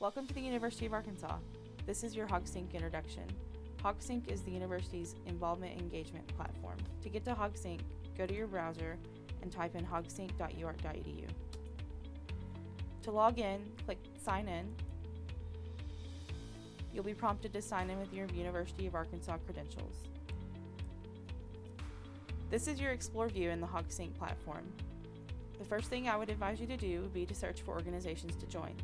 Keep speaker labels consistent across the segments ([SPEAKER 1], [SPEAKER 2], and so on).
[SPEAKER 1] Welcome to the University of Arkansas. This is your HogSync introduction. HogSync is the university's involvement engagement platform. To get to HogSync, go to your browser and type in hogsync.uark.edu. To log in, click Sign In. You'll be prompted to sign in with your University of Arkansas credentials. This is your Explore view in the HogSync platform. The first thing I would advise you to do would be to search for organizations to join.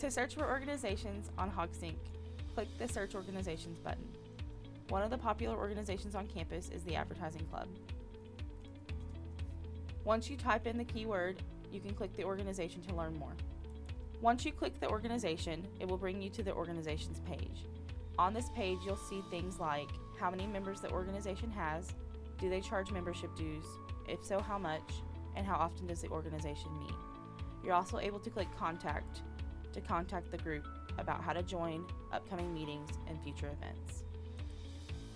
[SPEAKER 1] To search for organizations on HogSync, click the Search Organizations button. One of the popular organizations on campus is the Advertising Club. Once you type in the keyword, you can click the organization to learn more. Once you click the organization, it will bring you to the organization's page. On this page, you'll see things like how many members the organization has, do they charge membership dues, if so, how much, and how often does the organization meet. You're also able to click Contact to contact the group about how to join, upcoming meetings, and future events.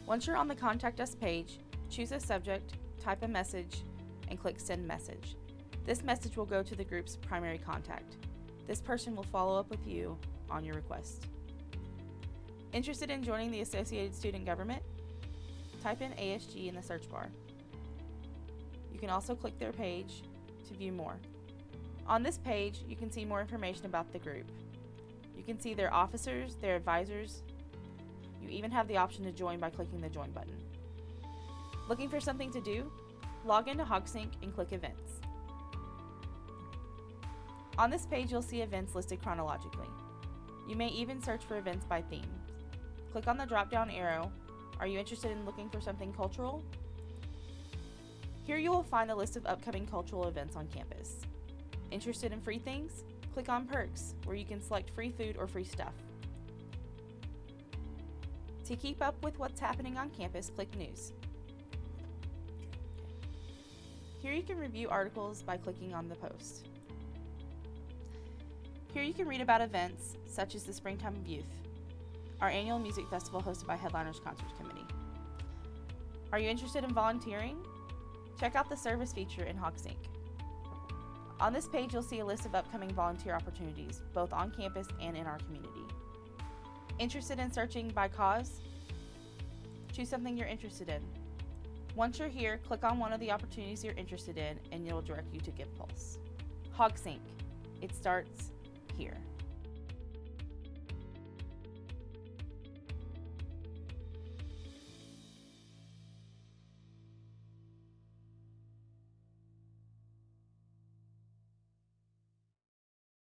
[SPEAKER 1] Once you're on the Contact Us page, choose a subject, type a message, and click Send Message. This message will go to the group's primary contact. This person will follow up with you on your request. Interested in joining the Associated Student Government? Type in ASG in the search bar. You can also click their page to view more. On this page, you can see more information about the group. You can see their officers, their advisors. You even have the option to join by clicking the Join button. Looking for something to do? Log into HogSync and click Events. On this page, you'll see events listed chronologically. You may even search for events by theme. Click on the drop-down arrow. Are you interested in looking for something cultural? Here you will find a list of upcoming cultural events on campus. Interested in free things? Click on Perks, where you can select free food or free stuff. To keep up with what's happening on campus, click News. Here you can review articles by clicking on the post. Here you can read about events such as the Springtime of Youth, our annual music festival hosted by Headliners Concerts Committee. Are you interested in volunteering? Check out the service feature in HogSync. On this page, you'll see a list of upcoming volunteer opportunities, both on campus and in our community. Interested in searching by cause? Choose something you're interested in. Once you're here, click on one of the opportunities you're interested in and it'll direct you to GivePulse. HogSync. It starts here.